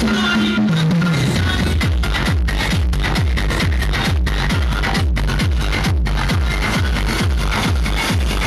Come on,